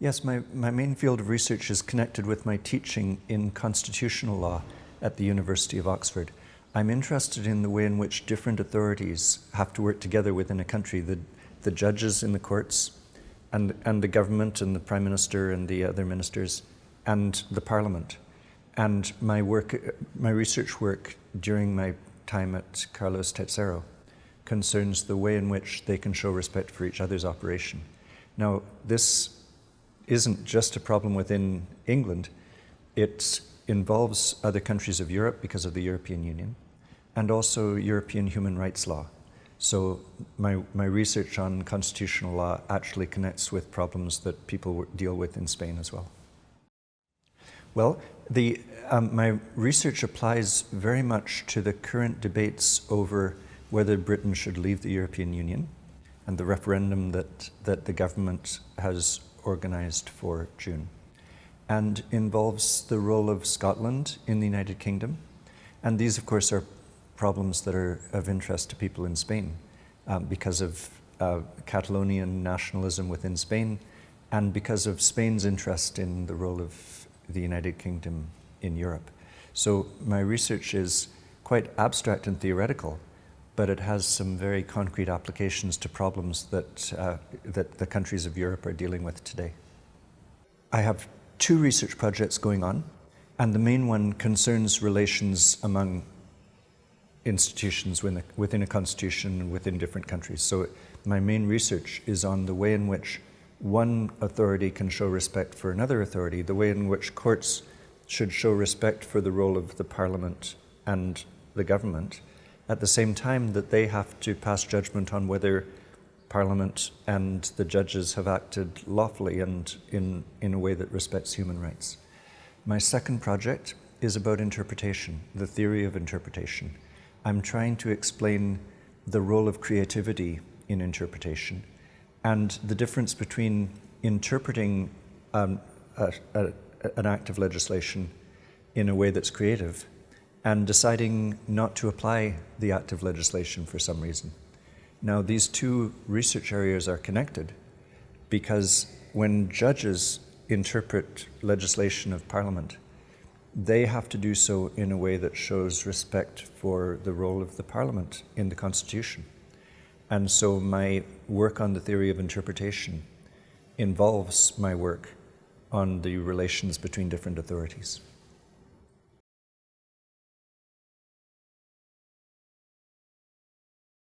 Yes, my, my main field of research is connected with my teaching in constitutional law at the University of Oxford. I'm interested in the way in which different authorities have to work together within a country, the, the judges in the courts, and, and the government and the prime minister and the other ministers, and the parliament. And my work, my research work during my time at Carlos Tercero concerns the way in which they can show respect for each other's operation. Now, this isn't just a problem within England. It involves other countries of Europe because of the European Union and also European human rights law. So my, my research on constitutional law actually connects with problems that people deal with in Spain as well. Well, the, um, my research applies very much to the current debates over whether Britain should leave the European Union and the referendum that, that the government has organised for June and involves the role of Scotland in the United Kingdom. And these, of course, are problems that are of interest to people in Spain um, because of uh, Catalonian nationalism within Spain and because of Spain's interest in the role of the United Kingdom in Europe. So my research is quite abstract and theoretical, but it has some very concrete applications to problems that, uh, that the countries of Europe are dealing with today. I have two research projects going on, and the main one concerns relations among institutions within a, constitution within different countries. So my main research is on the way in which one authority can show respect for another authority, the way in which courts should show respect for the role of the parliament and the government, at the same time that they have to pass judgment on whether Parliament and the judges have acted lawfully and in, in a way that respects human rights. My second project is about interpretation, the theory of interpretation. I'm trying to explain the role of creativity in interpretation and the difference between interpreting um, a, a, an act of legislation in a way that's creative and deciding not to apply the act of legislation for some reason. Now, these two research areas are connected because when judges interpret legislation of Parliament, they have to do so in a way that shows respect for the role of the Parliament in the Constitution. And so my work on the theory of interpretation involves my work on the relations between different authorities.